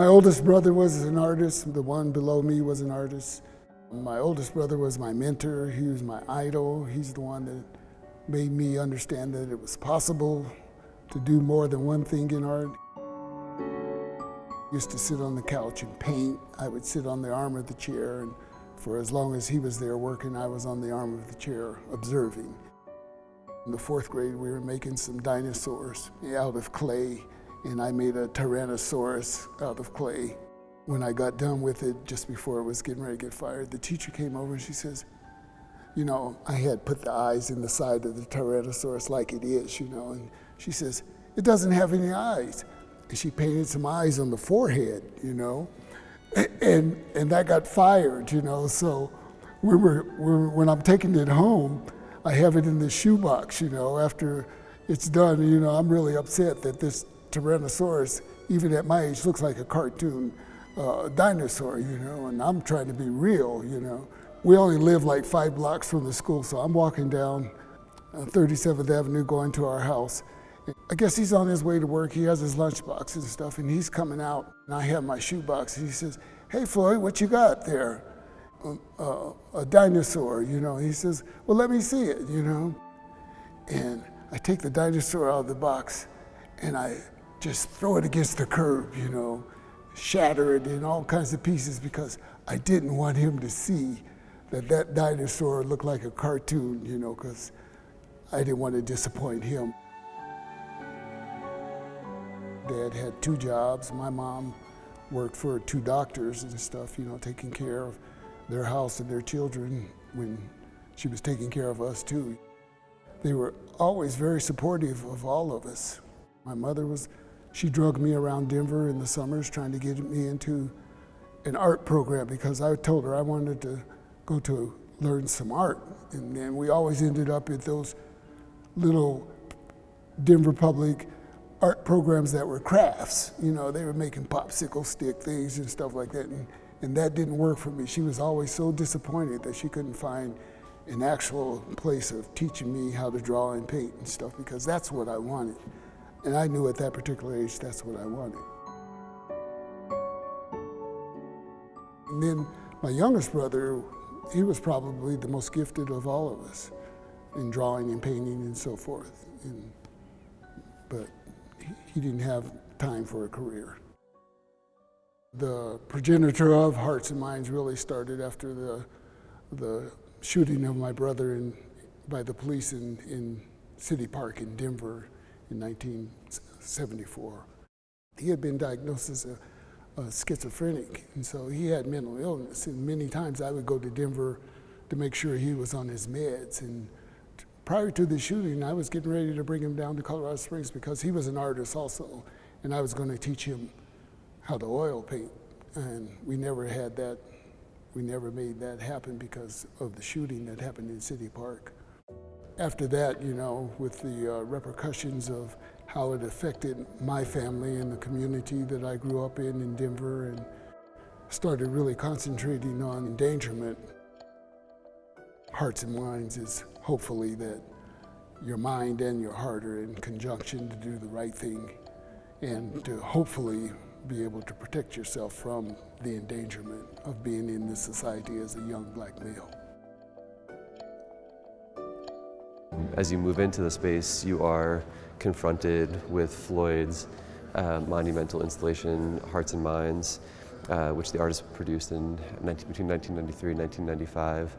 My oldest brother was an artist. The one below me was an artist. My oldest brother was my mentor. He was my idol. He's the one that made me understand that it was possible to do more than one thing in art. Used to sit on the couch and paint. I would sit on the arm of the chair, and for as long as he was there working, I was on the arm of the chair observing. In the fourth grade, we were making some dinosaurs out of clay, and I made a Tyrannosaurus out of clay. When I got done with it, just before it was getting ready to get fired, the teacher came over and she says, you know, I had put the eyes in the side of the Tyrannosaurus like it is, you know, and she says, it doesn't have any eyes. And she painted some eyes on the forehead, you know, and, and that got fired, you know, so we were, we when I'm taking it home, I have it in the shoebox, you know, after it's done, you know, I'm really upset that this Tyrannosaurus, even at my age, looks like a cartoon uh, dinosaur, you know, and I'm trying to be real, you know. We only live like five blocks from the school, so I'm walking down 37th uh, Avenue going to our house. I guess he's on his way to work. He has his lunchbox and stuff, and he's coming out, and I have my shoebox, he says, hey, Floyd, what you got there? Uh, a dinosaur, you know. He says, well, let me see it, you know. And I take the dinosaur out of the box, and I just throw it against the curb, you know, shatter it in all kinds of pieces because I didn't want him to see that that dinosaur looked like a cartoon, you know, because I didn't want to disappoint him. Dad had two jobs. My mom worked for two doctors and stuff, you know, taking care of their house and their children when she was taking care of us too. They were always very supportive of all of us. My mother was she drugged me around Denver in the summers trying to get me into an art program because I told her I wanted to go to learn some art. And then we always ended up at those little Denver public art programs that were crafts. You know, they were making popsicle stick things and stuff like that. And, and that didn't work for me. She was always so disappointed that she couldn't find an actual place of teaching me how to draw and paint and stuff because that's what I wanted. And I knew at that particular age that's what I wanted. And then my youngest brother, he was probably the most gifted of all of us in drawing and painting and so forth. And, but he didn't have time for a career. The progenitor of Hearts and Minds really started after the, the shooting of my brother in, by the police in, in City Park in Denver in 1974. He had been diagnosed as a, a, schizophrenic, and so he had mental illness. And many times I would go to Denver to make sure he was on his meds. And prior to the shooting, I was getting ready to bring him down to Colorado Springs because he was an artist also, and I was going to teach him how to oil paint. And we never had that, we never made that happen because of the shooting that happened in City Park. After that, you know, with the uh, repercussions of how it affected my family and the community that I grew up in in Denver and started really concentrating on endangerment. Hearts and Minds is hopefully that your mind and your heart are in conjunction to do the right thing and to hopefully be able to protect yourself from the endangerment of being in this society as a young black male. As you move into the space, you are confronted with Floyd's uh, monumental installation, Hearts and Minds, uh, which the artist produced in 19, between 1993 and 1995,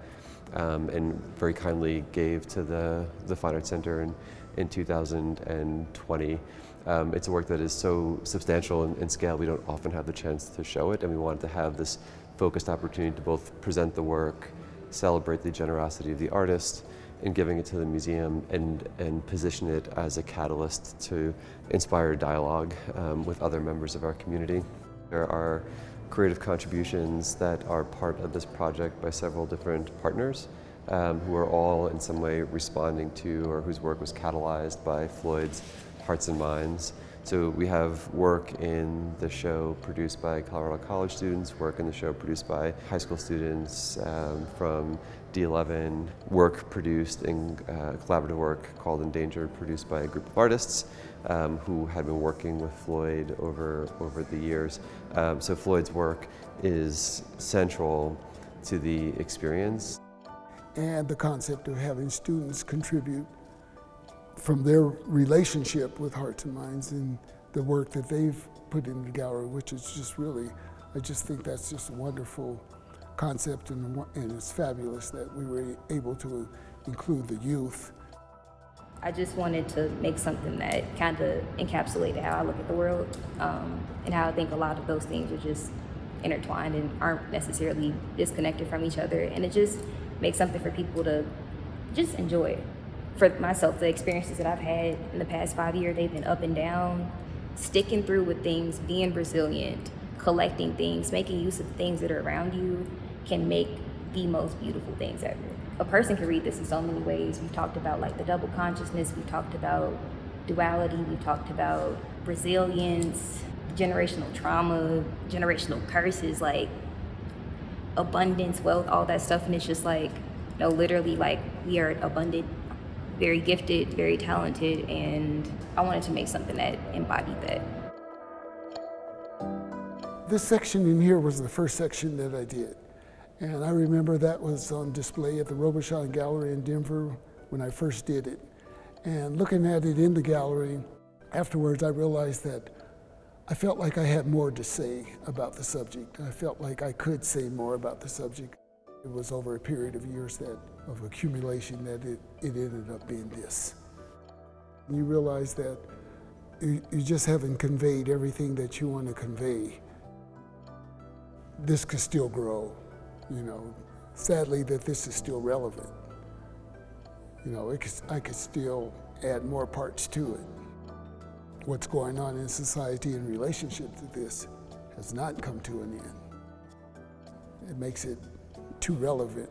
um, and very kindly gave to the, the Fine Arts Center in, in 2020. Um, it's a work that is so substantial in, in scale, we don't often have the chance to show it, and we wanted to have this focused opportunity to both present the work, celebrate the generosity of the artist, in giving it to the museum and, and position it as a catalyst to inspire dialogue um, with other members of our community. There are creative contributions that are part of this project by several different partners um, who are all in some way responding to or whose work was catalyzed by Floyd's Hearts and Minds. So we have work in the show produced by Colorado College students, work in the show produced by high school students um, from D11 work produced in uh, collaborative work called Endangered, produced by a group of artists um, who had been working with Floyd over, over the years. Um, so Floyd's work is central to the experience. And the concept of having students contribute from their relationship with Hearts and Minds and the work that they've put in the gallery, which is just really, I just think that's just wonderful concept and, and it's fabulous that we were able to include the youth. I just wanted to make something that kind of encapsulated how I look at the world um, and how I think a lot of those things are just intertwined and aren't necessarily disconnected from each other. And it just makes something for people to just enjoy. For myself, the experiences that I've had in the past five years, they've been up and down, sticking through with things, being resilient, collecting things, making use of things that are around you can make the most beautiful things ever. A person can read this in so many ways. We've talked about like the double consciousness, we've talked about duality, we've talked about resilience, generational trauma, generational curses, like abundance, wealth, all that stuff. And it's just like, no, literally, like we are abundant, very gifted, very talented, and I wanted to make something that embodied that. This section in here was the first section that I did. And I remember that was on display at the Robischon Gallery in Denver when I first did it. And looking at it in the gallery, afterwards I realized that I felt like I had more to say about the subject. I felt like I could say more about the subject. It was over a period of years that of accumulation that it, it ended up being this. You realize that you, you just haven't conveyed everything that you want to convey. This could still grow, you know. Sadly, that this is still relevant. You know, could, I could still add more parts to it what's going on in society in relationship to this has not come to an end. It makes it too relevant